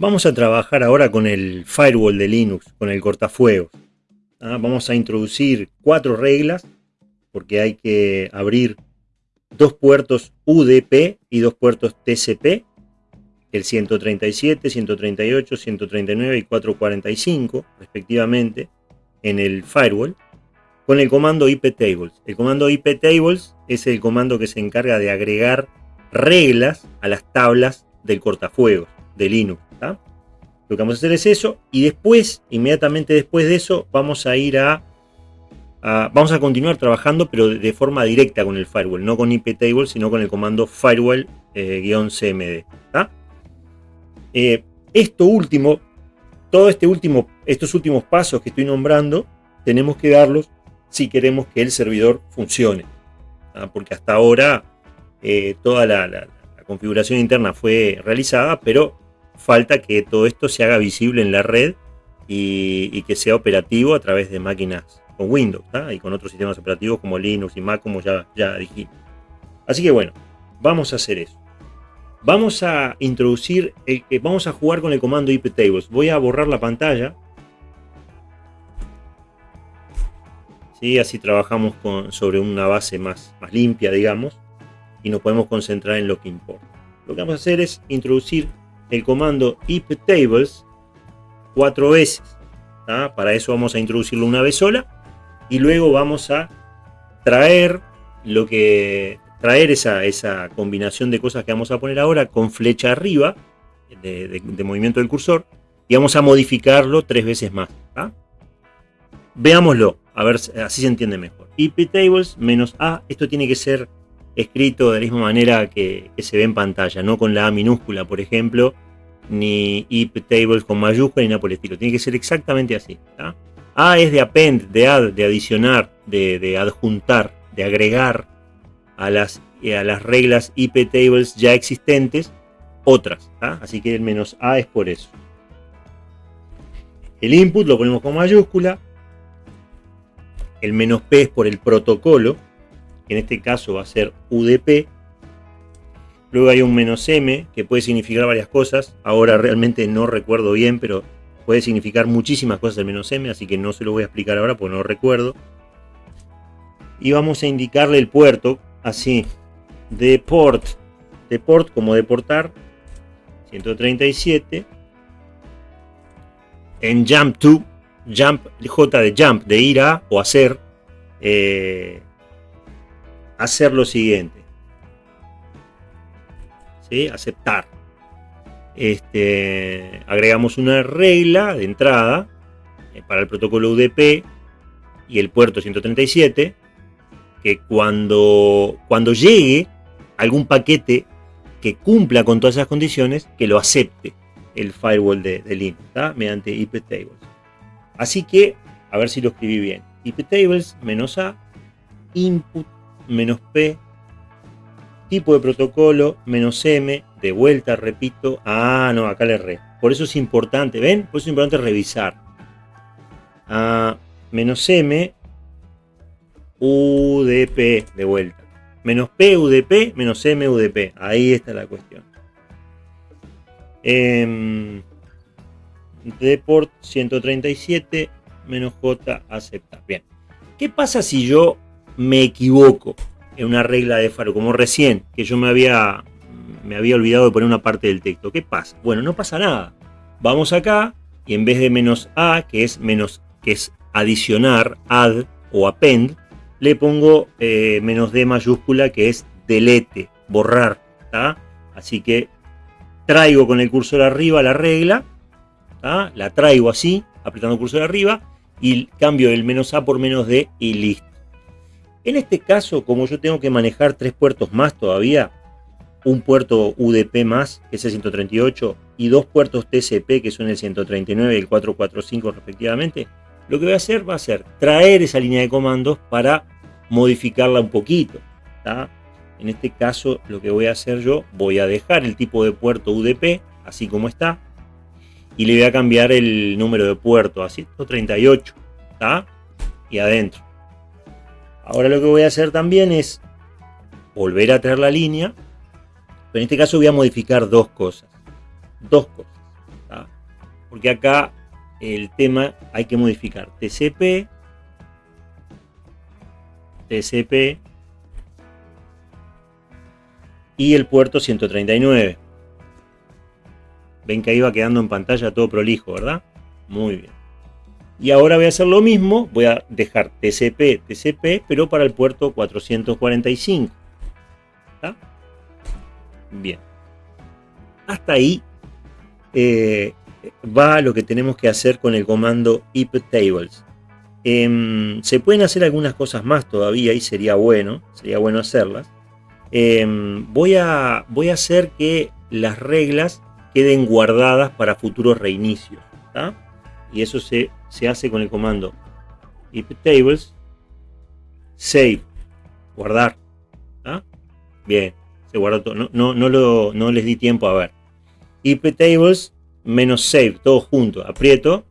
Vamos a trabajar ahora con el firewall de Linux, con el cortafuegos. ¿ah? Vamos a introducir cuatro reglas, porque hay que abrir dos puertos UDP y dos puertos TCP, el 137, 138, 139 y 445, respectivamente, en el firewall, con el comando iptables. El comando iptables es el comando que se encarga de agregar reglas a las tablas del cortafuegos de Linux. Lo que vamos a hacer es eso y después, inmediatamente después de eso, vamos a ir a, vamos a continuar trabajando pero de, forma directa con el firewall, no con iptable, sino con el comando firewall-cmd. Eh, eh, esto último, todo este último, estos últimos pasos que estoy nombrando, tenemos que darlos si queremos que el servidor funcione. Porque hasta ahora eh, toda la configuración interna fue realizada, pero falta que todo esto se haga visible en la red y, que sea operativo a través de máquinas con Windows y con otros sistemas operativos como Linux y Mac, como ya, dijimos. Así que bueno, vamos a hacer eso. Vamos a introducir, el, que vamos a jugar con el comando iptables. Voy a borrar la pantalla. ¿Sí? Así trabajamos con, sobre una base más, más limpia, digamos, y nos podemos concentrar en lo que importa. Lo que vamos a hacer es introducir el comando iptables cuatro veces. Para eso vamos a introducirlo una vez sola y luego vamos a traer lo que traer esa, esa combinación de cosas que vamos a poner ahora con flecha arriba de, movimiento del cursor y vamos a modificarlo tres veces más. Veámoslo, a ver, así se entiende mejor. iptables menos A, esto tiene que ser escrito de la misma manera que, se ve en pantalla, no con la A minúscula, por ejemplo, ni iptables con mayúscula, ni nada por el estilo. Tiene que ser exactamente así. A es de append, de add, de adicionar, de, adjuntar, de agregar a las, a las reglas iptables ya existentes otras. Así que el menos A es por eso. El input lo ponemos con mayúscula. El menos P es por el protocolo en este caso va a ser UDP. Luego hay un menos M, que puede significar varias cosas. Ahora realmente no recuerdo bien, pero puede significar muchísimas cosas el menos M, así que no se lo voy a explicar ahora porque no lo recuerdo. Y vamos a indicarle el puerto, así, deport, deport como deportar, 137. En jump to, jump, J de jump, de ir a o hacer, eh, hacer lo siguiente. ¿Sí? Aceptar. Este, agregamos una regla de entrada eh, para el protocolo UDP y el puerto 137 que cuando, cuando llegue algún paquete que cumpla con todas esas condiciones, que lo acepte el firewall de, de Linux, mediante iptables. Así que, a ver si lo escribí bien. iptables menos a input menos P, tipo de protocolo, menos M, de vuelta, repito, ah, no, acá le erré. Por eso es importante, ¿ven? Por eso es importante revisar. Ah, menos M, UDP, de vuelta. Menos P, UDP, menos M, UDP. Ahí está la cuestión. Eh, deport 137, menos J, aceptar. Bien. ¿Qué pasa si yo me equivoco en una regla de faro, como recién, que yo me había, me había olvidado de poner una parte del texto. ¿Qué pasa? Bueno, no pasa nada. Vamos acá y en vez de menos A, que es menos, que es adicionar, add o append, le pongo eh, menos D mayúscula, que es delete, borrar. Así que traigo con el cursor arriba la regla, la traigo así, apretando el cursor arriba, y cambio el menos A por menos D y listo. En este caso, como yo tengo que manejar tres puertos más todavía, un puerto UDP más, que es el 138, y dos puertos TCP, que son el 139 y el 445 respectivamente, lo que voy a hacer va a ser traer esa línea de comandos para modificarla un poquito. En este caso, lo que voy a hacer yo, voy a dejar el tipo de puerto UDP, así como está, y le voy a cambiar el número de puerto a 138, y adentro. Ahora lo que voy a hacer también es volver a traer la línea, pero en este caso voy a modificar dos cosas. Dos cosas. Porque acá el tema hay que modificar TCP, TCP y el puerto 139. Ven que ahí va quedando en pantalla todo prolijo, ¿verdad? Muy bien. Y ahora voy a hacer lo mismo, voy a dejar TCP, TCP, pero para el puerto 445. ¿Está? Bien. Hasta ahí eh, va lo que tenemos que hacer con el comando iptables. Em, se pueden hacer algunas cosas más todavía y sería bueno, sería bueno hacerlas. Em, voy, a, voy a hacer que las reglas queden guardadas para futuros reinicios. Y eso se, hace con el comando iptables save, guardar. Bien, se guardó todo. No, no, lo, no les di tiempo a ver. iptables menos save, todo junto, aprieto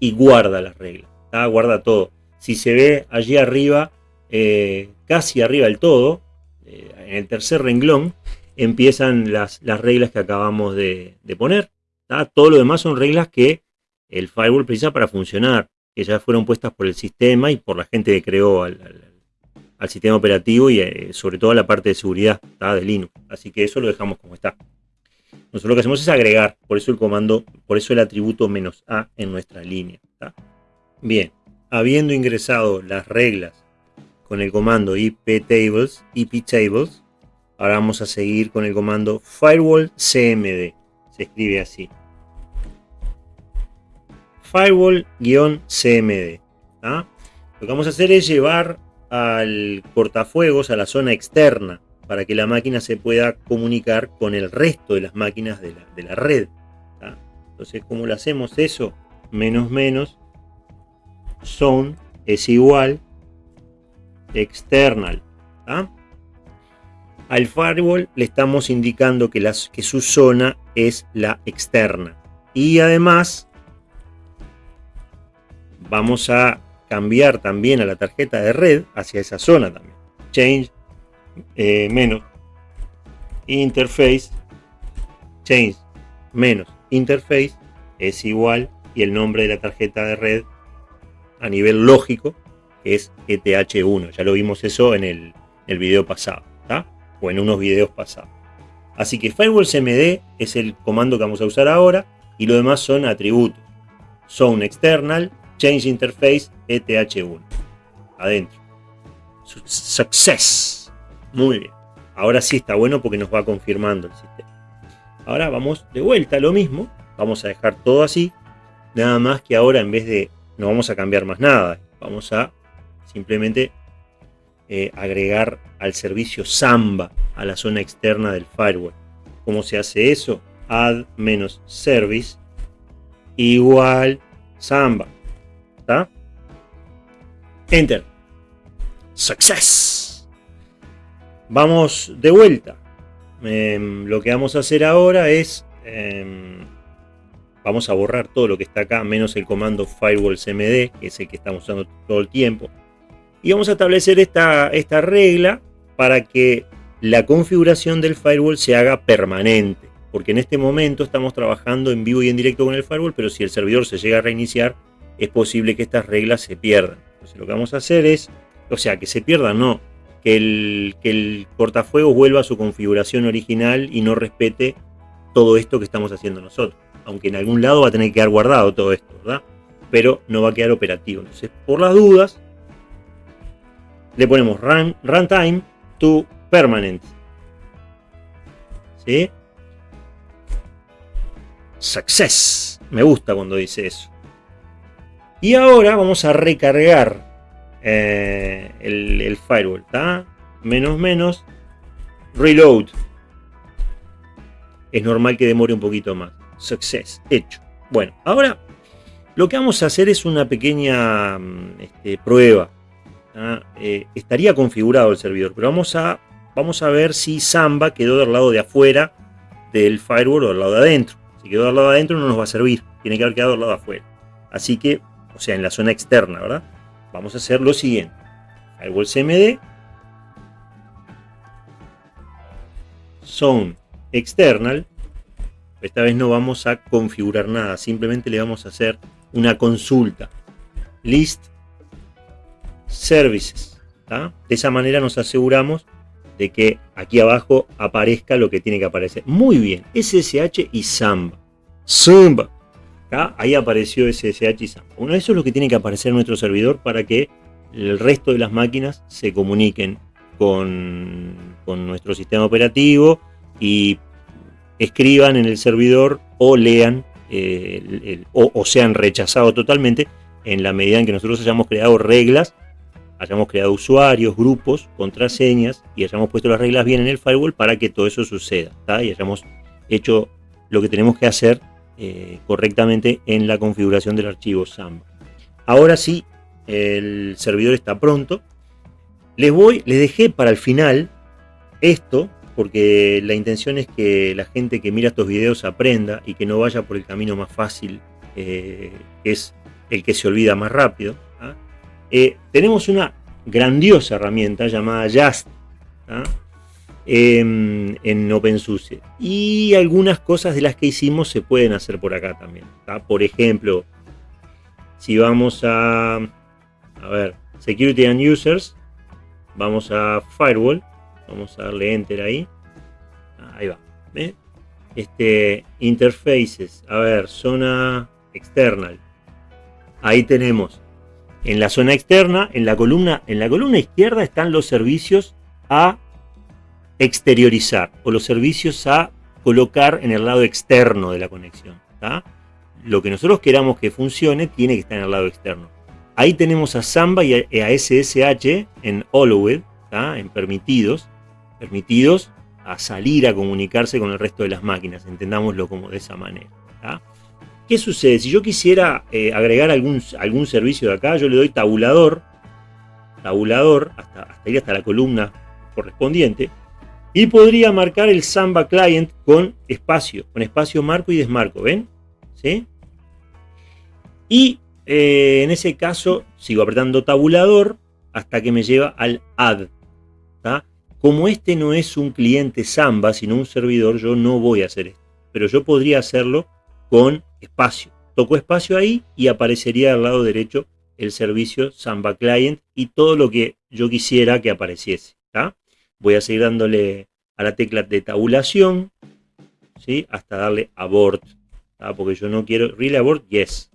y guarda las reglas. Guarda todo. Si se ve allí arriba, eh, casi arriba del todo, eh, en el tercer renglón, empiezan las, las reglas que acabamos de, poner. Todo lo demás son reglas que el firewall precisa para funcionar, que ya fueron puestas por el sistema y por la gente que creó al, sistema operativo y eh, sobre todo a la parte de seguridad de Linux. Así que eso lo dejamos como está. Nosotros lo que hacemos es agregar, por eso el comando, por eso el atributo menos "-a", en nuestra línea. Bien, habiendo ingresado las reglas con el comando iptables, iptables, ahora vamos a seguir con el comando firewall cmd. Se escribe así. Firewall-cmd. Lo que vamos a hacer es llevar al cortafuegos a la zona externa para que la máquina se pueda comunicar con el resto de las máquinas de la, red. Entonces, ¿cómo lo hacemos eso? Menos menos zone es igual external. Al firewall le estamos indicando que su zona es la externa. Y además vamos a cambiar también a la tarjeta de red hacia esa zona también. Change eh, menos. Interface change menos. Interface es igual y el nombre de la tarjeta de red a nivel lógico es ETH1 ya lo vimos eso en el, el video pasado o en unos videos pasados. Así que firewall cmd es el comando que vamos a usar ahora y lo demás son atributos. Son external change interface ETH1 adentro success muy bien. Ahora sí está bueno porque nos va confirmando el sistema. Ahora vamos de vuelta a lo mismo. Vamos a dejar todo así. Nada más que ahora en vez de... No vamos a cambiar más nada. Vamos a simplemente eh, agregar al servicio Samba a la zona externa del firewall. ¿Cómo se hace eso? Add menos service igual Samba. Enter. Success. Vamos de vuelta. Em, lo que vamos a hacer ahora es... Em, vamos a borrar todo lo que está acá, menos el comando firewall cmd, que es el que estamos usando todo el tiempo. Y vamos a establecer esta, esta regla para que la configuración del firewall se haga permanente. Porque en este momento estamos trabajando en vivo y en directo con el firewall, pero si el servidor se llega a reiniciar, es posible que estas reglas se pierdan. Entonces lo que vamos a hacer es, o sea, que se pierdan no, que el, que cortafuegos vuelva a su configuración original y no respete todo esto que estamos haciendo nosotros. Aunque en algún lado va a tener que quedar guardado todo esto, ¿verdad? Pero no va a quedar operativo. Entonces, por las dudas, le ponemos run, runtime to permanent. ¿Sí? Success. Me gusta cuando dice eso. Y ahora vamos a recargar eh, el, firewall. Menos menos, reload. Es normal que demore un poquito más. Success, hecho. Bueno, ahora lo que vamos a hacer es una pequeña mm, este, prueba. Eh, estaría configurado el servidor, pero vamos a, vamos a ver si Samba quedó del lado de afuera del firewall o del lado de adentro. Si quedó del lado de adentro no nos va a servir, tiene que haber quedado del lado de afuera. Así que, o sea, en la zona externa, ¿verdad? vamos a hacer lo siguiente. Firewall CMD. Zone external. Esta vez no vamos a configurar nada, simplemente le vamos a hacer una consulta. List Services. De esa manera nos aseguramos de que aquí abajo aparezca lo que tiene que aparecer. Muy bien, SSH y Samba. Samba. Ahí apareció SSH y Samba. Bueno, eso es lo que tiene que aparecer en nuestro servidor para que el resto de las máquinas se comuniquen con, nuestro sistema operativo y escriban en el servidor o lean eh, o sean rechazados totalmente en la medida en que nosotros hayamos creado reglas hayamos creado usuarios, grupos, contraseñas y hayamos puesto las reglas bien en el firewall para que todo eso suceda y hayamos hecho lo que tenemos que hacer eh, correctamente en la configuración del archivo Samba. Ahora sí, el servidor está pronto. Les voy, les dejé para el final esto porque la intención es que la gente que mira estos videos aprenda y que no vaya por el camino más fácil, eh, que es el que se olvida más rápido. Eh, tenemos una grandiosa herramienta llamada Just em, en OpenSUSE y algunas cosas de las que hicimos se pueden hacer por acá también. Por ejemplo, si vamos a, a ver, Security and Users, vamos a Firewall, vamos a darle Enter ahí, ahí va, Este, interfaces, a ver, zona external, ahí tenemos en la zona externa, en la columna, en la columna izquierda están los servicios a exteriorizar o los servicios a colocar en el lado externo de la conexión. Lo que nosotros queramos que funcione tiene que estar en el lado externo. Ahí tenemos a Samba y a, SSH en Allowed, en permitidos, permitidos a salir a comunicarse con el resto de las máquinas, entendámoslo como de esa manera. ¿Qué sucede? Si yo quisiera eh, agregar algún, algún servicio de acá, yo le doy tabulador, tabulador, hasta, hasta ir hasta la columna correspondiente, y podría marcar el Samba Client con espacio, con espacio marco y desmarco, ¿ven? ¿Sí? Y eh, en ese caso sigo apretando tabulador hasta que me lleva al add. Como este no es un cliente Samba, sino un servidor, yo no voy a hacer esto. Pero yo podría hacerlo con espacio. Toco espacio ahí y aparecería al lado derecho el servicio Samba Client y todo lo que yo quisiera que apareciese. Voy a seguir dándole a la tecla de tabulación ¿sí? hasta darle abort. Porque yo no quiero... Really abort, yes.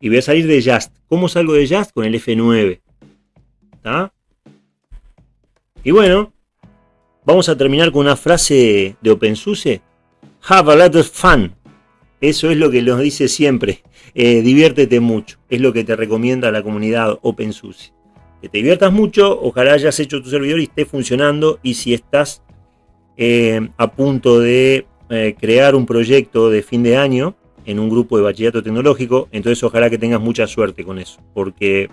Y voy a salir de Just. ¿Cómo salgo de Just? Con el F9. Y bueno, vamos a terminar con una frase de OpenSUSE. Have a lot of fun. Eso es lo que nos dice siempre. Eh, diviértete mucho. Es lo que te recomienda la comunidad OpenSUSE. Que te diviertas mucho, ojalá hayas hecho tu servidor y esté funcionando. Y si estás eh, a punto de eh, crear un proyecto de fin de año en un grupo de bachillerato tecnológico, entonces ojalá que tengas mucha suerte con eso. Porque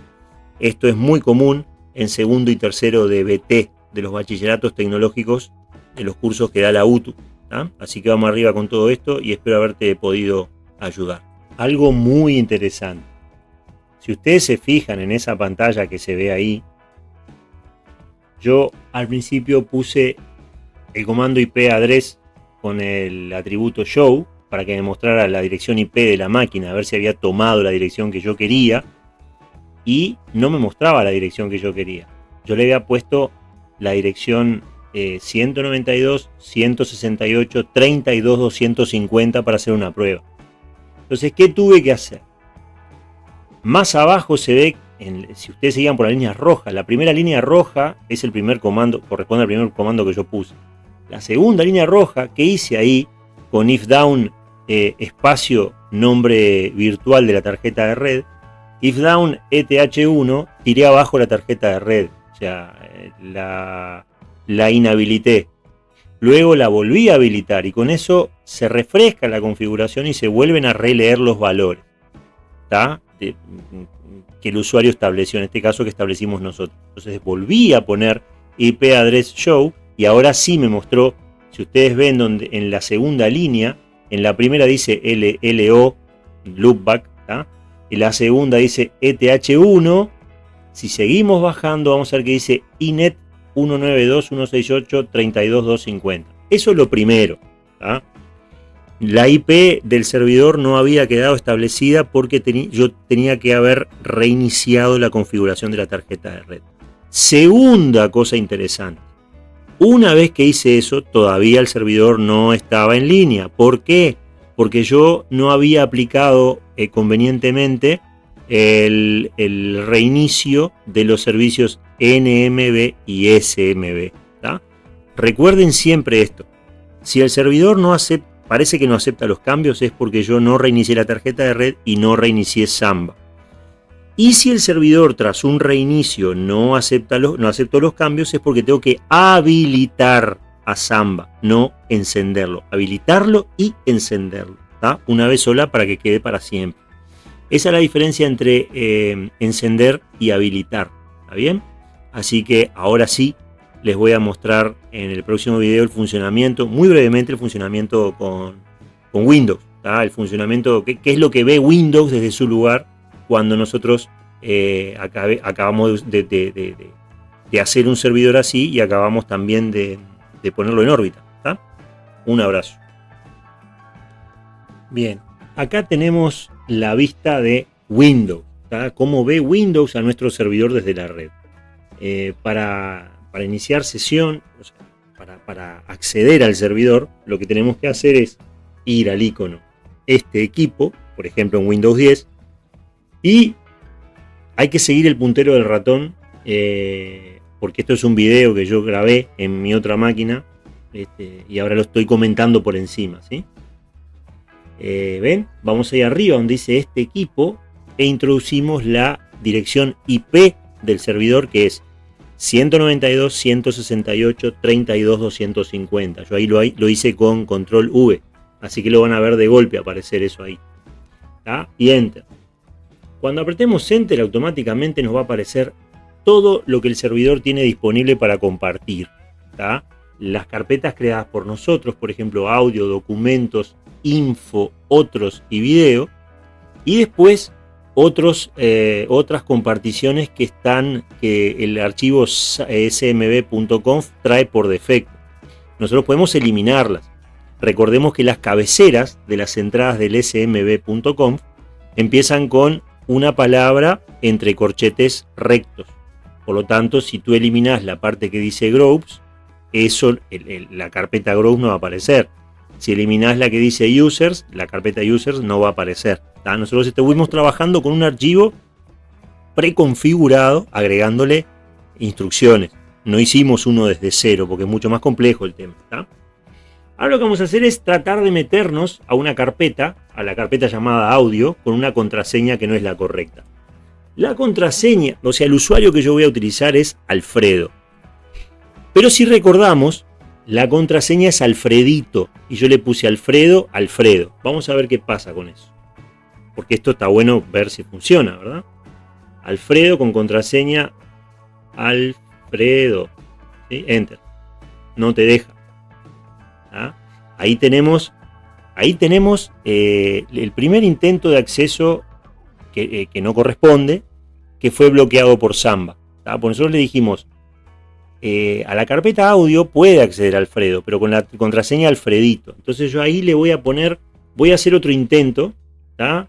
esto es muy común en segundo y tercero de BT, de los bachilleratos tecnológicos, de los cursos que da la UTU. Así que vamos arriba con todo esto y espero haberte podido ayudar. Algo muy interesante. Si ustedes se fijan en esa pantalla que se ve ahí, yo al principio puse el comando IP address con el atributo show para que me mostrara la dirección IP de la máquina, a ver si había tomado la dirección que yo quería y no me mostraba la dirección que yo quería. Yo le había puesto la dirección 192, 168, 32, 250 para hacer una prueba. Entonces, ¿qué tuve que hacer? Más abajo se ve, si ustedes seguían por la línea roja, la primera línea roja es el primer comando, corresponde al primer comando que yo puse. La segunda línea roja que hice ahí, con if down eh, espacio nombre virtual de la tarjeta de red, if down ETH1, tiré abajo la tarjeta de red. O sea, eh, la, la inhabilité. Luego la volví a habilitar y con eso se refresca la configuración y se vuelven a releer los valores que el usuario estableció, en este caso que establecimos nosotros. Entonces volví a poner IP address show y ahora sí me mostró, si ustedes ven donde, en la segunda línea, en la primera dice LLO, loopback, y la segunda dice ETH1, si seguimos bajando vamos a ver que dice INET 192, 168, 32, 250. Eso es lo primero. La IP del servidor no había quedado establecida porque yo tenía que haber reiniciado la configuración de la tarjeta de red. Segunda cosa interesante. Una vez que hice eso, todavía el servidor no estaba en línea. ¿Por qué? Porque yo no había aplicado eh, convenientemente el, reinicio de los servicios NMB y SMB. Recuerden siempre esto. Si el servidor no acepta parece que no acepta los cambios es porque yo no reinicié la tarjeta de red y no reinicié Samba. Y si el servidor tras un reinicio no acepta los, no los cambios es porque tengo que habilitar a Samba, no encenderlo. Habilitarlo y encenderlo. Una vez sola para que quede para siempre. Esa es la diferencia entre eh, encender y habilitar. ¿Está bien? Así que ahora sí les voy a mostrar en el próximo video el funcionamiento, muy brevemente el funcionamiento con, Windows. El funcionamiento, qué, es lo que ve Windows desde su lugar cuando nosotros eh, acabamos de, hacer un servidor así y acabamos también de, ponerlo en órbita. Un abrazo. Bien, acá tenemos la vista de Windows. Cómo ve Windows a nuestro servidor desde la red. Eh, para para iniciar sesión, para, acceder al servidor, lo que tenemos que hacer es ir al icono este equipo, por ejemplo en Windows 10, y hay que seguir el puntero del ratón, eh, porque esto es un video que yo grabé en mi otra máquina, este, y ahora lo estoy comentando por encima, ¿sí? Eh, ¿Ven? Vamos ahí arriba donde dice este equipo e introducimos la dirección IP del servidor que es 192, 168, 32, 250. Yo ahí lo, hice con control V. Así que lo van a ver de golpe aparecer eso ahí. Y Enter. Cuando apretemos Enter automáticamente nos va a aparecer todo lo que el servidor tiene disponible para compartir. Las carpetas creadas por nosotros, por ejemplo audio, documentos, info, otros y video. Y después otros, eh, otras comparticiones que están, que el archivo smb.conf trae por defecto. Nosotros podemos eliminarlas. Recordemos que las cabeceras de las entradas del smb.conf empiezan con una palabra entre corchetes rectos. Por lo tanto, si tú eliminas la parte que dice groups, eso, la carpeta groups no va a aparecer. Si eliminas la que dice users, la carpeta users no va a aparecer. Nosotros estuvimos trabajando con un archivo preconfigurado, agregándole instrucciones. No hicimos uno desde cero, porque es mucho más complejo el tema. Ahora lo que vamos a hacer es tratar de meternos a una carpeta, a la carpeta llamada audio, con una contraseña que no es la correcta. La contraseña, o sea, el usuario que yo voy a utilizar es Alfredo. Pero si recordamos, la contraseña es Alfredito, y yo le puse Alfredo, Alfredo. Vamos a ver qué pasa con eso porque esto está bueno ver si funciona, ¿verdad? Alfredo con contraseña Alfredo. Enter. No te deja. ¿Ah? Ahí tenemos, ahí tenemos eh, el primer intento de acceso que, eh, no corresponde, que fue bloqueado por Samba. Por nosotros le dijimos, eh, a la carpeta audio puede acceder Alfredo, pero con la contraseña Alfredito. Entonces yo ahí le voy a poner, voy a hacer otro intento, ¿está?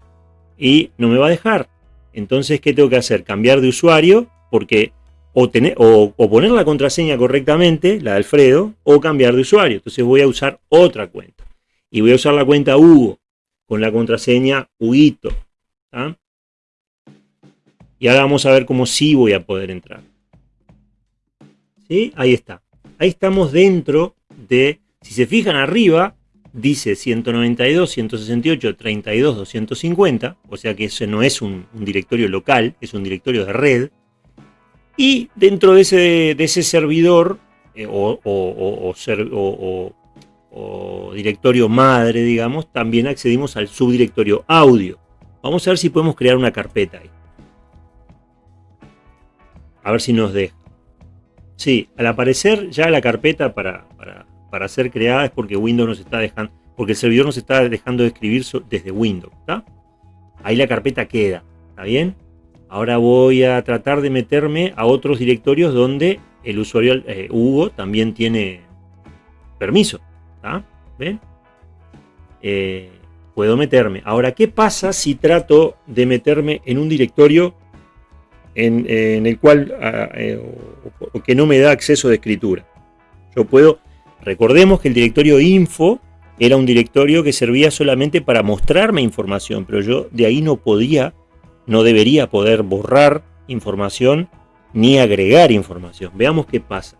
Y no me va a dejar. Entonces, ¿qué tengo que hacer? Cambiar de usuario, porque o, tener, o, poner la contraseña correctamente, la de Alfredo, o cambiar de usuario. Entonces voy a usar otra cuenta. Y voy a usar la cuenta Hugo, con la contraseña Huguito. Y ahora vamos a ver cómo sí voy a poder entrar. ¿Sí? Ahí está. Ahí estamos dentro de, si se fijan arriba, dice 192, 168, 32, 250, o sea que ese no es un, directorio local, es un directorio de red. Y dentro de ese, servidor o, directorio madre, digamos, también accedimos al subdirectorio audio. Vamos a ver si podemos crear una carpeta ahí. A ver si nos deja. Sí, al aparecer ya la carpeta para para ser creada es porque Windows nos está dejando, porque el servidor nos está dejando de escribir desde Windows, Ahí la carpeta queda, ¿está bien? Ahora voy a tratar de meterme a otros directorios donde el usuario eh, Hugo también tiene permiso, ¿Ven? eh, puedo meterme. Ahora, ¿qué pasa si trato de meterme en un directorio en, el cual ah, eh, que no me da acceso de escritura? Yo puedo, recordemos que el directorio info era un directorio que servía solamente para mostrarme información, pero yo de ahí no podía, no debería poder borrar información ni agregar información. Veamos qué pasa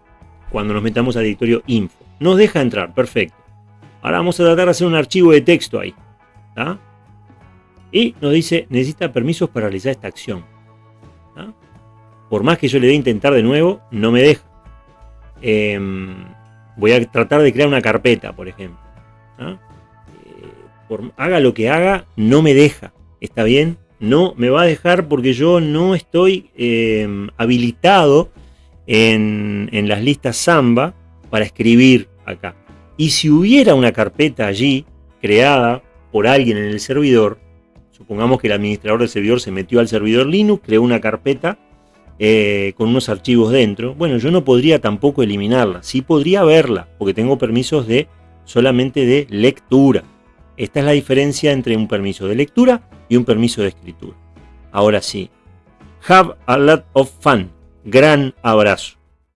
cuando nos metamos al directorio info. Nos deja entrar, perfecto. Ahora vamos a tratar de hacer un archivo de texto ahí. Y nos dice, necesita permisos para realizar esta acción. Por más que yo le dé intentar de nuevo, no me deja. Em, voy a tratar de crear una carpeta, por ejemplo. Eh, por, haga lo que haga, no me deja. ¿Está bien? No me va a dejar porque yo no estoy em, habilitado en, en las listas Samba para escribir acá. Y si hubiera una carpeta allí creada por alguien en el servidor, supongamos que el administrador del servidor se metió al servidor Linux, creó una carpeta eh, con unos archivos dentro, bueno, yo no podría tampoco eliminarla, sí podría verla, porque tengo permisos de solamente de lectura. Esta es la diferencia entre un permiso de lectura y un permiso de escritura. Ahora sí, have a lot of fun. Gran abrazo.